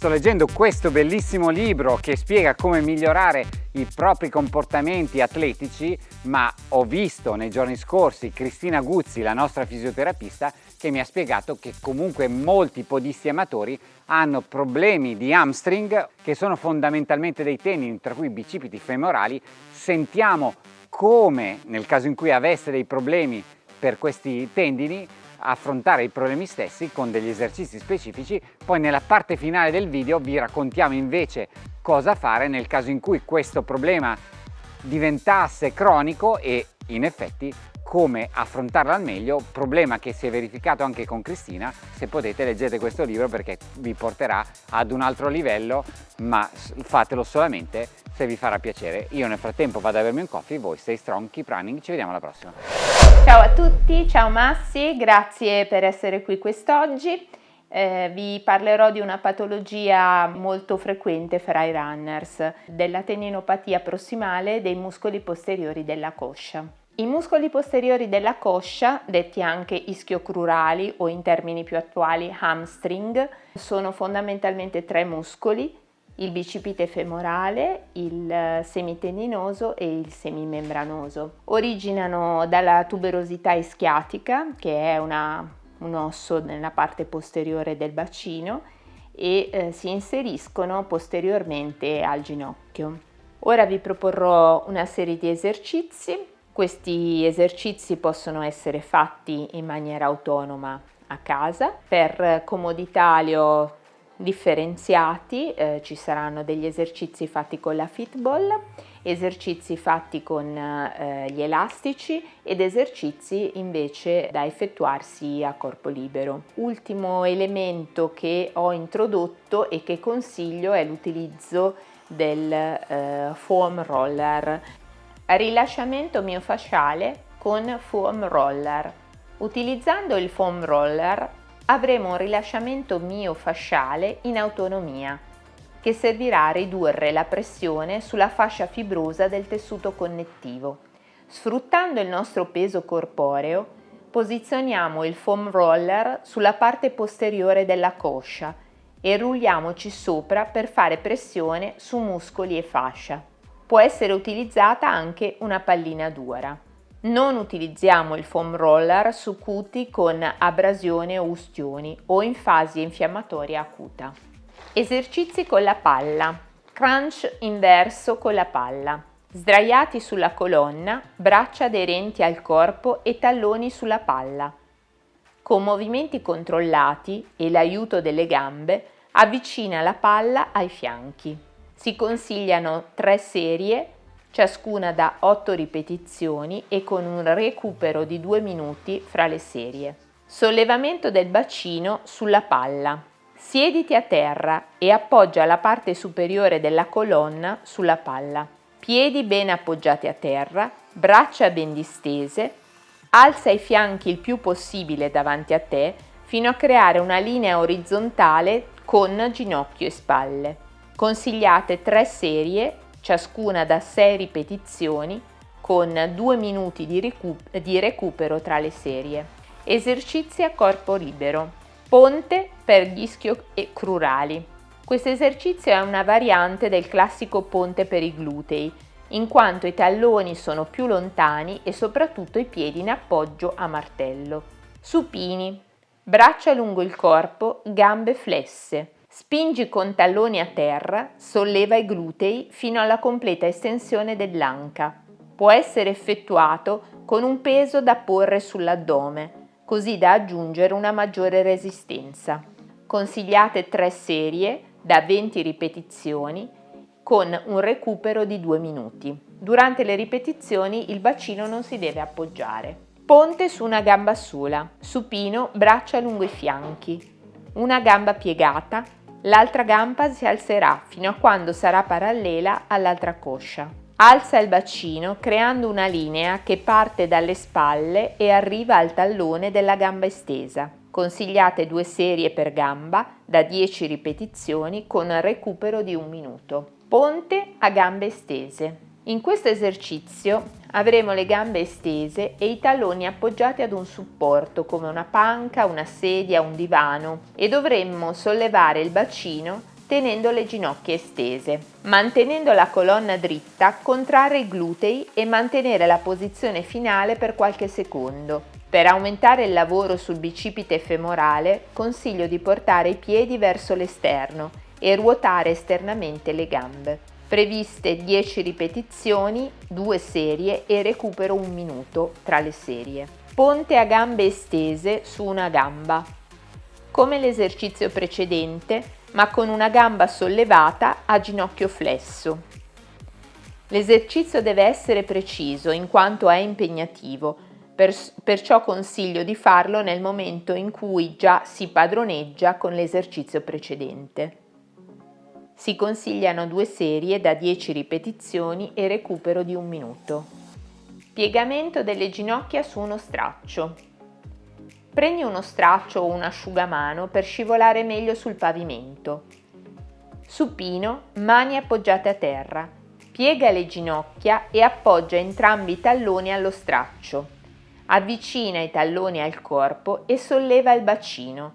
Sto leggendo questo bellissimo libro che spiega come migliorare i propri comportamenti atletici, ma ho visto nei giorni scorsi Cristina Guzzi, la nostra fisioterapista, che mi ha spiegato che comunque molti podisti amatori hanno problemi di hamstring che sono fondamentalmente dei tendini, tra cui bicipiti femorali. Sentiamo come nel caso in cui avesse dei problemi per questi tendini affrontare i problemi stessi con degli esercizi specifici, poi nella parte finale del video vi raccontiamo invece cosa fare nel caso in cui questo problema diventasse cronico e in effetti come affrontarlo al meglio, problema che si è verificato anche con Cristina, se potete leggete questo libro perché vi porterà ad un altro livello, ma fatelo solamente se vi farà piacere. Io nel frattempo vado a bermi un coffee, voi stay strong, keep running, ci vediamo alla prossima. Ciao a tutti, ciao Massi, grazie per essere qui quest'oggi. Eh, vi parlerò di una patologia molto frequente fra i runners, della tendinopatia prossimale dei muscoli posteriori della coscia. I muscoli posteriori della coscia, detti anche ischiocrurali o in termini più attuali hamstring, sono fondamentalmente tre muscoli il bicipite femorale, il semitendinoso e il semimembranoso. Originano dalla tuberosità ischiatica, che è una, un osso nella parte posteriore del bacino, e eh, si inseriscono posteriormente al ginocchio. Ora vi proporrò una serie di esercizi. Questi esercizi possono essere fatti in maniera autonoma a casa. Per comodità li ho differenziati, eh, ci saranno degli esercizi fatti con la fitball, esercizi fatti con eh, gli elastici ed esercizi invece da effettuarsi a corpo libero. Ultimo elemento che ho introdotto e che consiglio è l'utilizzo del eh, foam roller. Rilasciamento miofasciale con foam roller. Utilizzando il foam roller avremo un rilasciamento miofasciale in autonomia che servirà a ridurre la pressione sulla fascia fibrosa del tessuto connettivo. Sfruttando il nostro peso corporeo, posizioniamo il foam roller sulla parte posteriore della coscia e rulliamoci sopra per fare pressione su muscoli e fascia. Può essere utilizzata anche una pallina dura. Non utilizziamo il foam roller su cuti con abrasione o ustioni o in fase infiammatoria acuta. Esercizi con la palla. Crunch inverso con la palla. Sdraiati sulla colonna, braccia aderenti al corpo e talloni sulla palla. Con movimenti controllati e l'aiuto delle gambe, avvicina la palla ai fianchi. Si consigliano tre serie ciascuna da 8 ripetizioni e con un recupero di 2 minuti fra le serie. Sollevamento del bacino sulla palla. Siediti a terra e appoggia la parte superiore della colonna sulla palla. Piedi ben appoggiati a terra, braccia ben distese, alza i fianchi il più possibile davanti a te fino a creare una linea orizzontale con ginocchio e spalle. Consigliate tre serie ciascuna da 6 ripetizioni con 2 minuti di, recu di recupero tra le serie. Esercizi a corpo libero. Ponte per gli ischio-crurali. Questo esercizio è una variante del classico ponte per i glutei, in quanto i talloni sono più lontani e soprattutto i piedi in appoggio a martello. Supini. Braccia lungo il corpo, gambe flesse. Spingi con talloni a terra, solleva i glutei fino alla completa estensione dell'anca. Può essere effettuato con un peso da porre sull'addome, così da aggiungere una maggiore resistenza. Consigliate tre serie da 20 ripetizioni con un recupero di 2 minuti. Durante le ripetizioni il bacino non si deve appoggiare. Ponte su una gamba sola, supino, braccia lungo i fianchi, una gamba piegata, L'altra gamba si alzerà fino a quando sarà parallela all'altra coscia. Alza il bacino creando una linea che parte dalle spalle e arriva al tallone della gamba estesa. Consigliate due serie per gamba da 10 ripetizioni con recupero di un minuto. Ponte a gambe estese. In questo esercizio avremo le gambe estese e i talloni appoggiati ad un supporto come una panca, una sedia, un divano e dovremmo sollevare il bacino tenendo le ginocchia estese. Mantenendo la colonna dritta, contrarre i glutei e mantenere la posizione finale per qualche secondo. Per aumentare il lavoro sul bicipite femorale, consiglio di portare i piedi verso l'esterno e ruotare esternamente le gambe. Previste 10 ripetizioni, 2 serie e recupero un minuto tra le serie. Ponte a gambe estese su una gamba. Come l'esercizio precedente, ma con una gamba sollevata a ginocchio flesso. L'esercizio deve essere preciso in quanto è impegnativo, per, perciò consiglio di farlo nel momento in cui già si padroneggia con l'esercizio precedente. Si consigliano due serie da 10 ripetizioni e recupero di un minuto. Piegamento delle ginocchia su uno straccio. Prendi uno straccio o un asciugamano per scivolare meglio sul pavimento. Supino, mani appoggiate a terra. Piega le ginocchia e appoggia entrambi i talloni allo straccio. Avvicina i talloni al corpo e solleva il bacino.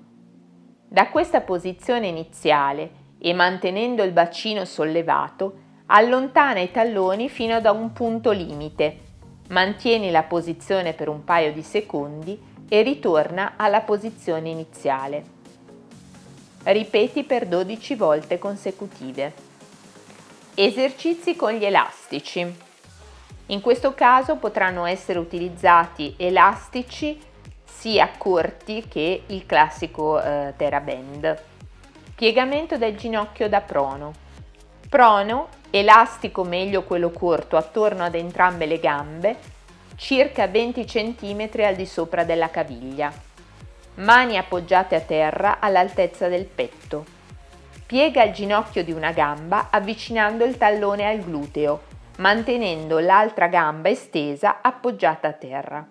Da questa posizione iniziale e mantenendo il bacino sollevato, allontana i talloni fino ad un punto limite. Mantieni la posizione per un paio di secondi e ritorna alla posizione iniziale. Ripeti per 12 volte consecutive. Esercizi con gli elastici. In questo caso potranno essere utilizzati elastici sia corti che il classico eh, TheraBand. Piegamento del ginocchio da prono. Prono, elastico meglio quello corto attorno ad entrambe le gambe, circa 20 cm al di sopra della caviglia. Mani appoggiate a terra all'altezza del petto. Piega il ginocchio di una gamba avvicinando il tallone al gluteo, mantenendo l'altra gamba estesa appoggiata a terra.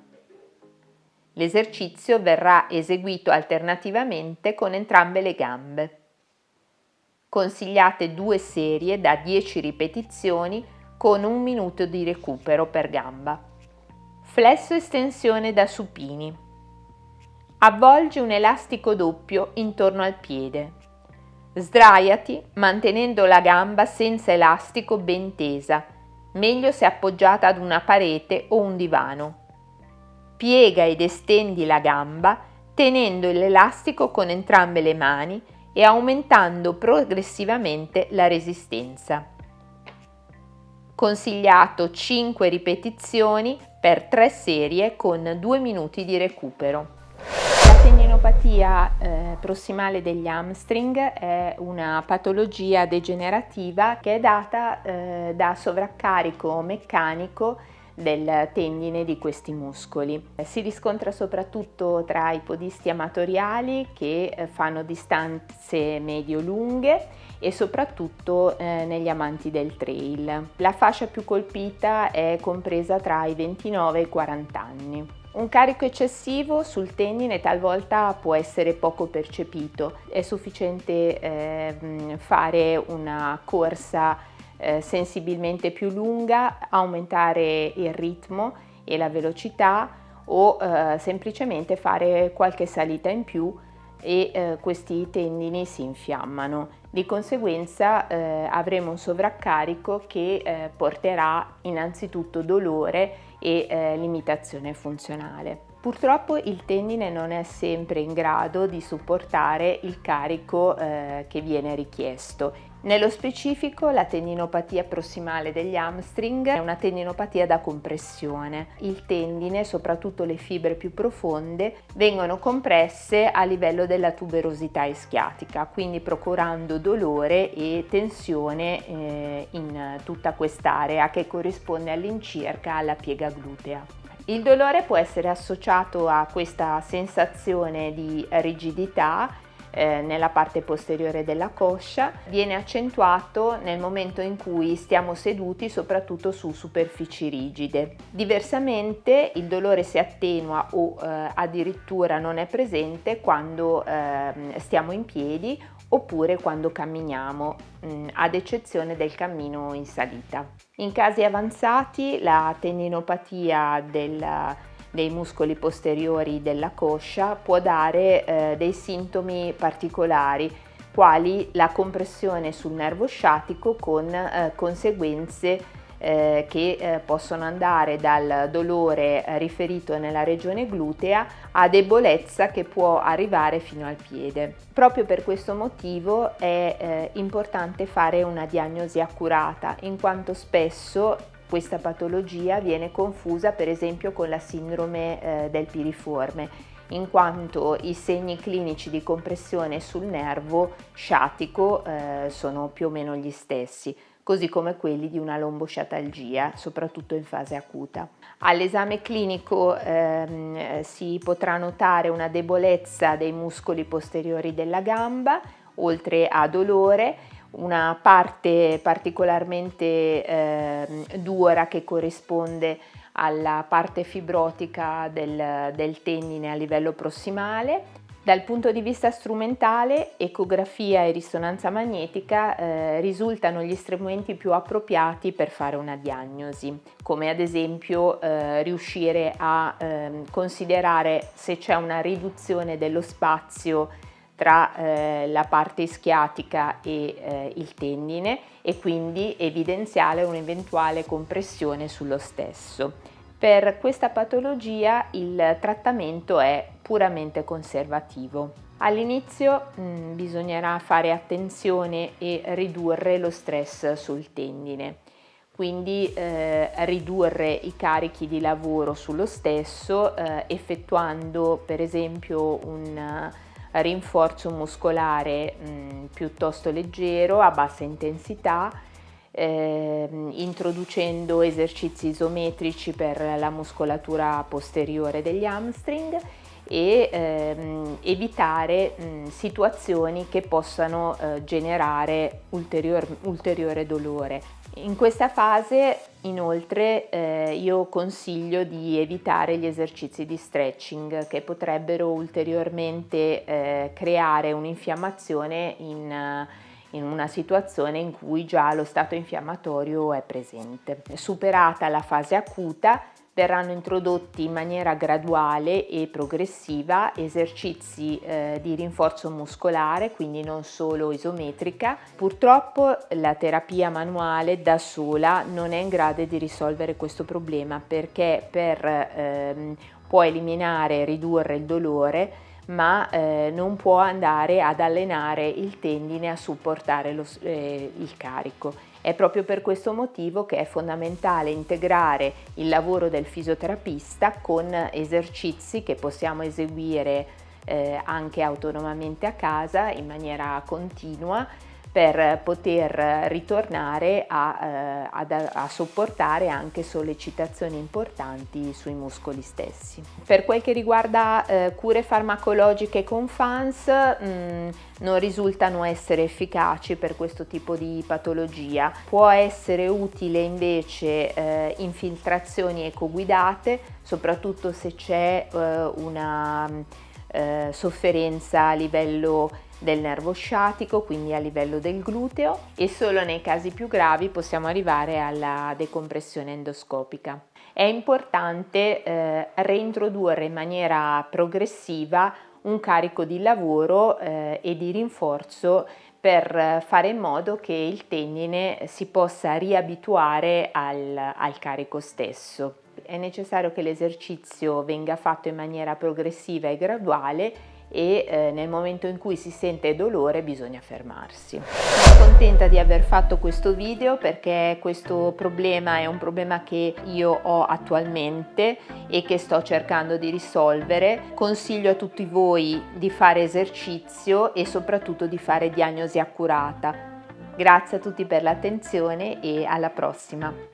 L'esercizio verrà eseguito alternativamente con entrambe le gambe. Consigliate due serie da 10 ripetizioni con un minuto di recupero per gamba. Flesso estensione da supini. Avvolgi un elastico doppio intorno al piede. Sdraiati mantenendo la gamba senza elastico ben tesa, meglio se appoggiata ad una parete o un divano. Piega ed estendi la gamba tenendo l'elastico con entrambe le mani e aumentando progressivamente la resistenza. Consigliato 5 ripetizioni per 3 serie con 2 minuti di recupero. La tendinopatia eh, prossimale degli hamstring è una patologia degenerativa che è data eh, da sovraccarico meccanico del tendine di questi muscoli. Si riscontra soprattutto tra i podisti amatoriali che eh, fanno distanze medio-lunghe e soprattutto eh, negli amanti del trail. La fascia più colpita è compresa tra i 29 e i 40 anni. Un carico eccessivo sul tendine talvolta può essere poco percepito, è sufficiente eh, fare una corsa eh, sensibilmente più lunga, aumentare il ritmo e la velocità o eh, semplicemente fare qualche salita in più e eh, questi tendini si infiammano. Di conseguenza eh, avremo un sovraccarico che eh, porterà innanzitutto dolore e eh, limitazione funzionale. Purtroppo il tendine non è sempre in grado di supportare il carico che viene richiesto. Nello specifico la tendinopatia prossimale degli hamstring è una tendinopatia da compressione. Il tendine, soprattutto le fibre più profonde, vengono compresse a livello della tuberosità ischiatica, quindi procurando dolore e tensione eh, in tutta quest'area che corrisponde all'incirca alla piega glutea. Il dolore può essere associato a questa sensazione di rigidità eh, nella parte posteriore della coscia, viene accentuato nel momento in cui stiamo seduti soprattutto su superfici rigide. Diversamente il dolore si attenua o eh, addirittura non è presente quando eh, stiamo in piedi oppure quando camminiamo, mm, ad eccezione del cammino in salita. In casi avanzati la tendinopatia del, dei muscoli posteriori della coscia può dare eh, dei sintomi particolari quali la compressione sul nervo sciatico con eh, conseguenze eh, che eh, possono andare dal dolore eh, riferito nella regione glutea a debolezza che può arrivare fino al piede. Proprio per questo motivo è eh, importante fare una diagnosi accurata in quanto spesso questa patologia viene confusa per esempio con la sindrome eh, del piriforme in quanto i segni clinici di compressione sul nervo sciatico eh, sono più o meno gli stessi così come quelli di una lombosciatalgia, soprattutto in fase acuta. All'esame clinico ehm, si potrà notare una debolezza dei muscoli posteriori della gamba, oltre a dolore, una parte particolarmente eh, dura che corrisponde alla parte fibrotica del, del tendine a livello prossimale, dal punto di vista strumentale, ecografia e risonanza magnetica eh, risultano gli strumenti più appropriati per fare una diagnosi, come ad esempio eh, riuscire a eh, considerare se c'è una riduzione dello spazio tra eh, la parte ischiatica e eh, il tendine e quindi evidenziare un'eventuale compressione sullo stesso. Per questa patologia il trattamento è puramente conservativo. All'inizio mm, bisognerà fare attenzione e ridurre lo stress sul tendine, quindi eh, ridurre i carichi di lavoro sullo stesso eh, effettuando per esempio un rinforzo muscolare mh, mm, piuttosto leggero a bassa intensità eh, introducendo esercizi isometrici per la muscolatura posteriore degli hamstring e ehm, evitare mh, situazioni che possano eh, generare ulterior, ulteriore dolore. In questa fase inoltre eh, io consiglio di evitare gli esercizi di stretching che potrebbero ulteriormente eh, creare un'infiammazione in in una situazione in cui già lo stato infiammatorio è presente. Superata la fase acuta, verranno introdotti in maniera graduale e progressiva esercizi eh, di rinforzo muscolare, quindi non solo isometrica. Purtroppo la terapia manuale da sola non è in grado di risolvere questo problema perché per, ehm, può eliminare e ridurre il dolore ma eh, non può andare ad allenare il tendine a supportare lo, eh, il carico. È proprio per questo motivo che è fondamentale integrare il lavoro del fisioterapista con esercizi che possiamo eseguire eh, anche autonomamente a casa in maniera continua per poter ritornare a, eh, ad, a, sopportare anche sollecitazioni importanti sui muscoli stessi. Per quel che riguarda eh, cure farmacologiche con FANS mh, mm, non risultano essere efficaci per questo tipo di patologia. Può essere utile invece eh, infiltrazioni ecoguidate, soprattutto se c'è eh, una eh, sofferenza a livello del nervo sciatico, quindi a livello del gluteo e solo nei casi più gravi possiamo arrivare alla decompressione endoscopica. È importante eh, reintrodurre in maniera progressiva un carico di lavoro eh, e di rinforzo per fare in modo che il tendine si possa riabituare al, al carico stesso. È necessario che l'esercizio venga fatto in maniera progressiva e graduale e eh, nel momento in cui si sente dolore bisogna fermarsi. Sono contenta di aver fatto questo video perché questo problema è un problema che io ho attualmente e che sto cercando di risolvere. Consiglio a tutti voi di fare esercizio e soprattutto di fare diagnosi accurata. Grazie a tutti per l'attenzione e alla prossima!